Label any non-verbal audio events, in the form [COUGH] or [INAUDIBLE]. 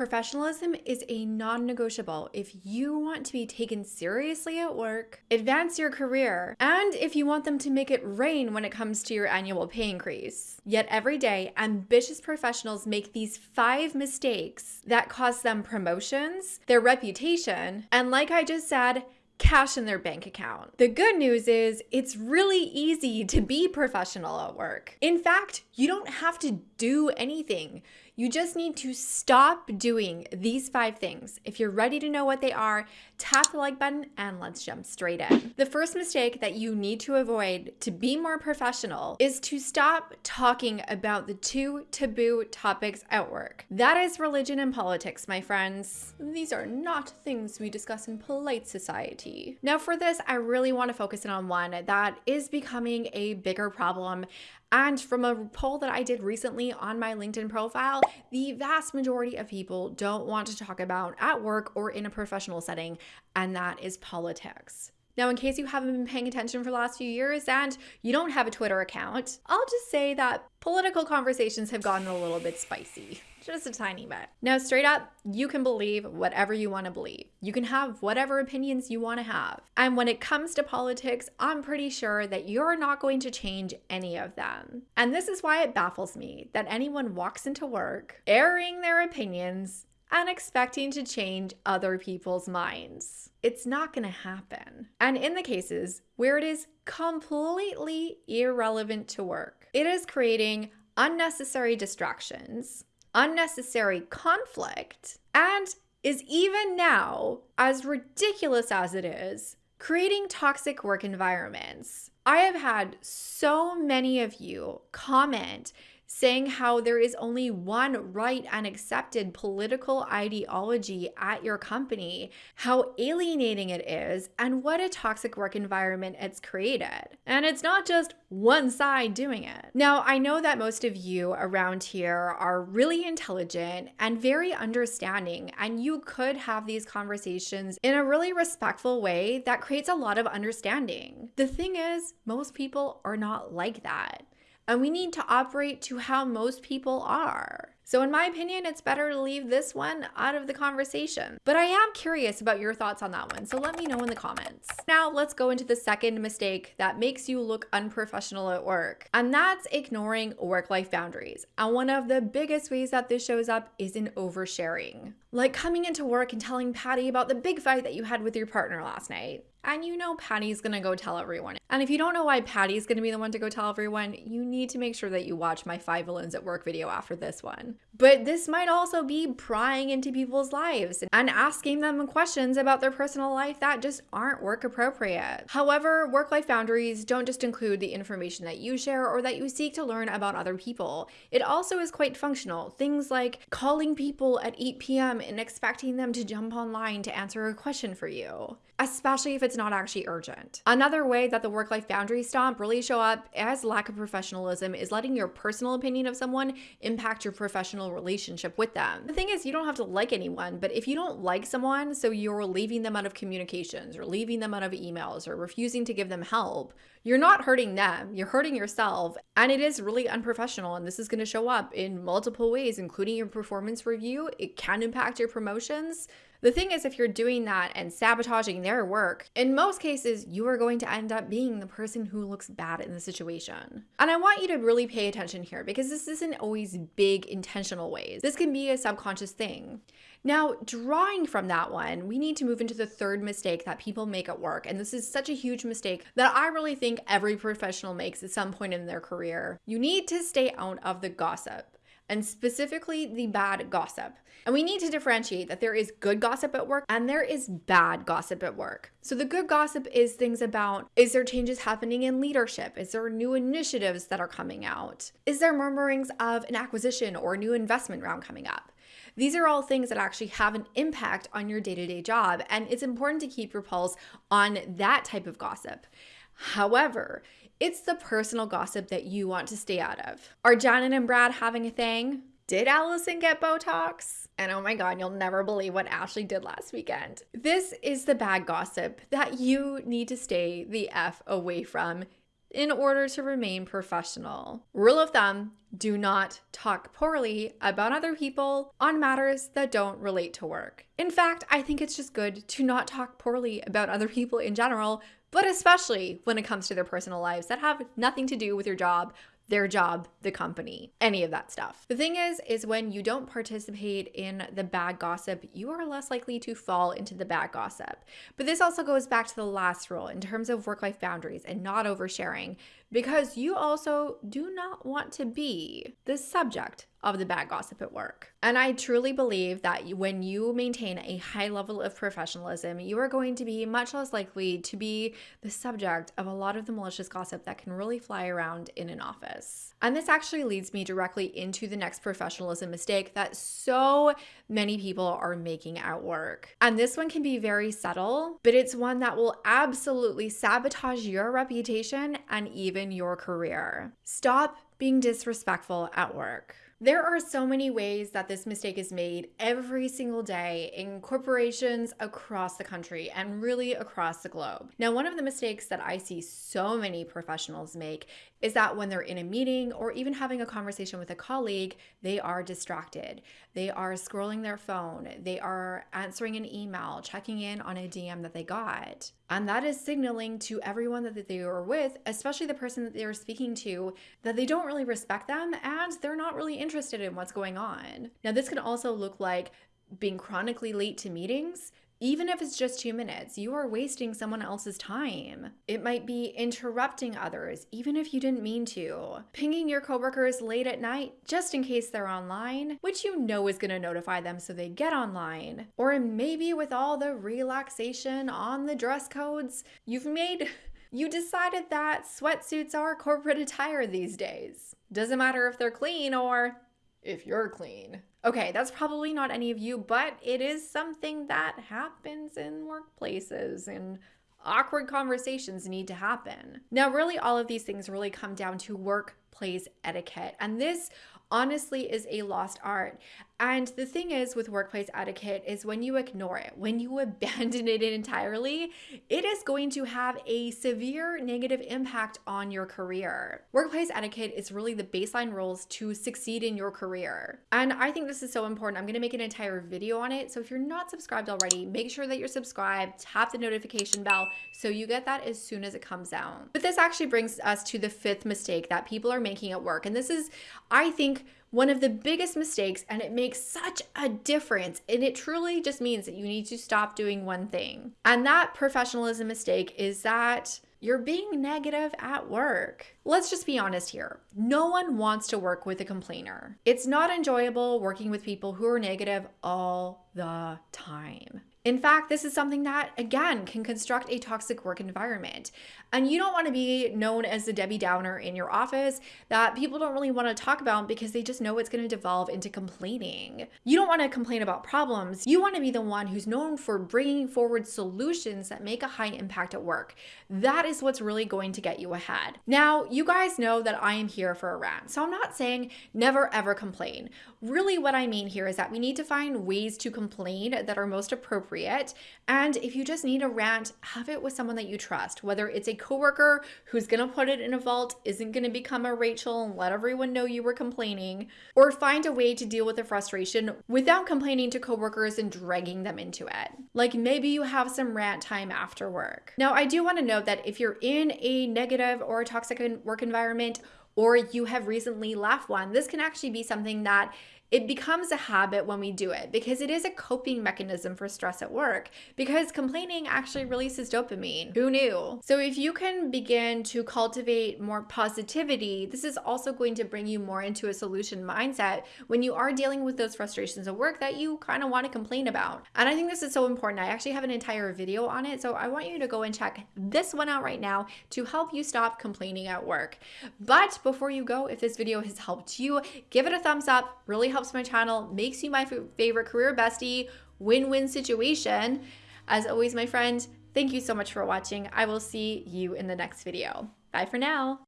Professionalism is a non negotiable if you want to be taken seriously at work, advance your career, and if you want them to make it rain when it comes to your annual pay increase. Yet every day, ambitious professionals make these five mistakes that cost them promotions, their reputation, and like I just said, cash in their bank account. The good news is it's really easy to be professional at work. In fact, you don't have to do anything. You just need to stop doing these five things. If you're ready to know what they are, tap the like button and let's jump straight in. The first mistake that you need to avoid to be more professional is to stop talking about the two taboo topics at work. That is religion and politics, my friends. These are not things we discuss in polite society. Now, for this, I really want to focus in on one that is becoming a bigger problem and from a poll that I did recently on my LinkedIn profile, the vast majority of people don't want to talk about at work or in a professional setting, and that is politics. Now, in case you haven't been paying attention for the last few years and you don't have a Twitter account, I'll just say that political conversations have gotten a little bit spicy just a tiny bit. Now, straight up, you can believe whatever you want to believe. You can have whatever opinions you want to have. And when it comes to politics, I'm pretty sure that you're not going to change any of them. And this is why it baffles me that anyone walks into work airing their opinions and expecting to change other people's minds. It's not going to happen. And in the cases where it is completely irrelevant to work, it is creating unnecessary distractions unnecessary conflict, and is even now, as ridiculous as it is, creating toxic work environments. I have had so many of you comment saying how there is only one right and accepted political ideology at your company, how alienating it is, and what a toxic work environment it's created. And it's not just one side doing it. Now, I know that most of you around here are really intelligent and very understanding, and you could have these conversations in a really respectful way that creates a lot of understanding. The thing is, most people are not like that and we need to operate to how most people are. So, in my opinion, it's better to leave this one out of the conversation. But I am curious about your thoughts on that one, so let me know in the comments. Now, let's go into the second mistake that makes you look unprofessional at work, and that's ignoring work life boundaries. And one of the biggest ways that this shows up is in oversharing. Like coming into work and telling Patty about the big fight that you had with your partner last night. And you know Patty's gonna go tell everyone. And if you don't know why Patty's gonna be the one to go tell everyone, you need to make sure that you watch my five villains at work video after this one. But this might also be prying into people's lives and asking them questions about their personal life that just aren't work appropriate. However, work life boundaries don't just include the information that you share or that you seek to learn about other people. It also is quite functional. Things like calling people at 8 p.m. and expecting them to jump online to answer a question for you especially if it's not actually urgent. Another way that the work life boundary stomp really show up as lack of professionalism is letting your personal opinion of someone impact your professional relationship with them. The thing is, you don't have to like anyone, but if you don't like someone, so you're leaving them out of communications or leaving them out of emails or refusing to give them help, you're not hurting them, you're hurting yourself. And it is really unprofessional. And this is going to show up in multiple ways, including your performance review. It can impact your promotions. The thing is, if you're doing that and sabotaging their work, in most cases, you are going to end up being the person who looks bad in the situation. And I want you to really pay attention here because this isn't always big intentional ways. This can be a subconscious thing. Now, drawing from that one, we need to move into the third mistake that people make at work. And this is such a huge mistake that I really think every professional makes at some point in their career. You need to stay out of the gossip and specifically the bad gossip. And we need to differentiate that there is good gossip at work and there is bad gossip at work. So the good gossip is things about is there changes happening in leadership? Is there new initiatives that are coming out? Is there murmurings of an acquisition or a new investment round coming up? These are all things that actually have an impact on your day to day job, and it's important to keep your pulse on that type of gossip. However, it's the personal gossip that you want to stay out of. Are Janet and Brad having a thing? Did Allison get Botox? And oh my God, you'll never believe what Ashley did last weekend. This is the bad gossip that you need to stay the F away from in order to remain professional. Rule of thumb do not talk poorly about other people on matters that don't relate to work. In fact, I think it's just good to not talk poorly about other people in general, but especially when it comes to their personal lives that have nothing to do with your job their job, the company, any of that stuff. The thing is, is when you don't participate in the bad gossip, you are less likely to fall into the bad gossip. But this also goes back to the last rule in terms of work life boundaries and not oversharing, because you also do not want to be the subject of the bad gossip at work. And I truly believe that when you maintain a high level of professionalism, you are going to be much less likely to be the subject of a lot of the malicious gossip that can really fly around in an office. And this actually leads me directly into the next professionalism mistake that so many people are making at work. And this one can be very subtle, but it's one that will absolutely sabotage your reputation and even your career. Stop being disrespectful at work. There are so many ways that this mistake is made every single day in corporations across the country and really across the globe. Now, one of the mistakes that I see so many professionals make is that when they're in a meeting or even having a conversation with a colleague, they are distracted. They are scrolling their phone, they are answering an email, checking in on a DM that they got. And that is signaling to everyone that they are with, especially the person that they are speaking to, that they don't really respect them and they're not really interested in what's going on. Now, this can also look like being chronically late to meetings even if it's just two minutes, you are wasting someone else's time. It might be interrupting others, even if you didn't mean to. Pinging your coworkers late at night, just in case they're online, which you know is gonna notify them so they get online. Or maybe with all the relaxation on the dress codes, you've made. [LAUGHS] You decided that sweatsuits are corporate attire these days. Doesn't matter if they're clean or if you're clean. Okay, that's probably not any of you, but it is something that happens in workplaces and awkward conversations need to happen. Now, really, all of these things really come down to workplace etiquette. And this honestly is a lost art. And the thing is with workplace etiquette is when you ignore it, when you [LAUGHS] abandon it entirely, it is going to have a severe negative impact on your career. Workplace etiquette is really the baseline rules to succeed in your career. And I think this is so important. I'm going to make an entire video on it. So if you're not subscribed already, make sure that you're subscribed, tap the notification bell so you get that as soon as it comes out. But this actually brings us to the fifth mistake that people are making at work. And this is, I think, one of the biggest mistakes, and it makes such a difference. And it truly just means that you need to stop doing one thing. And that professionalism mistake is that you're being negative at work. Let's just be honest here. No one wants to work with a complainer. It's not enjoyable working with people who are negative all the time. In fact, this is something that, again, can construct a toxic work environment. And you don't want to be known as the Debbie Downer in your office that people don't really want to talk about because they just know it's going to devolve into complaining. You don't want to complain about problems. You want to be the one who's known for bringing forward solutions that make a high impact at work. That is what's really going to get you ahead. Now, you guys know that I am here for a rant. So I'm not saying never ever complain. Really, what I mean here is that we need to find ways to complain that are most appropriate appropriate. And if you just need a rant, have it with someone that you trust, whether it's a coworker who's going to put it in a vault, isn't going to become a Rachel and let everyone know you were complaining, or find a way to deal with the frustration without complaining to coworkers and dragging them into it. Like maybe you have some rant time after work. Now, I do want to note that if you're in a negative or toxic work environment, or you have recently left one, this can actually be something that it becomes a habit when we do it because it is a coping mechanism for stress at work because complaining actually releases dopamine. Who knew? So if you can begin to cultivate more positivity, this is also going to bring you more into a solution mindset when you are dealing with those frustrations at work that you kind of want to complain about. And I think this is so important. I actually have an entire video on it. So I want you to go and check this one out right now to help you stop complaining at work. But before you go, if this video has helped you, give it a thumbs up. Really help helps my channel, makes you my favorite career bestie, win-win situation. As always, my friend, thank you so much for watching. I will see you in the next video. Bye for now.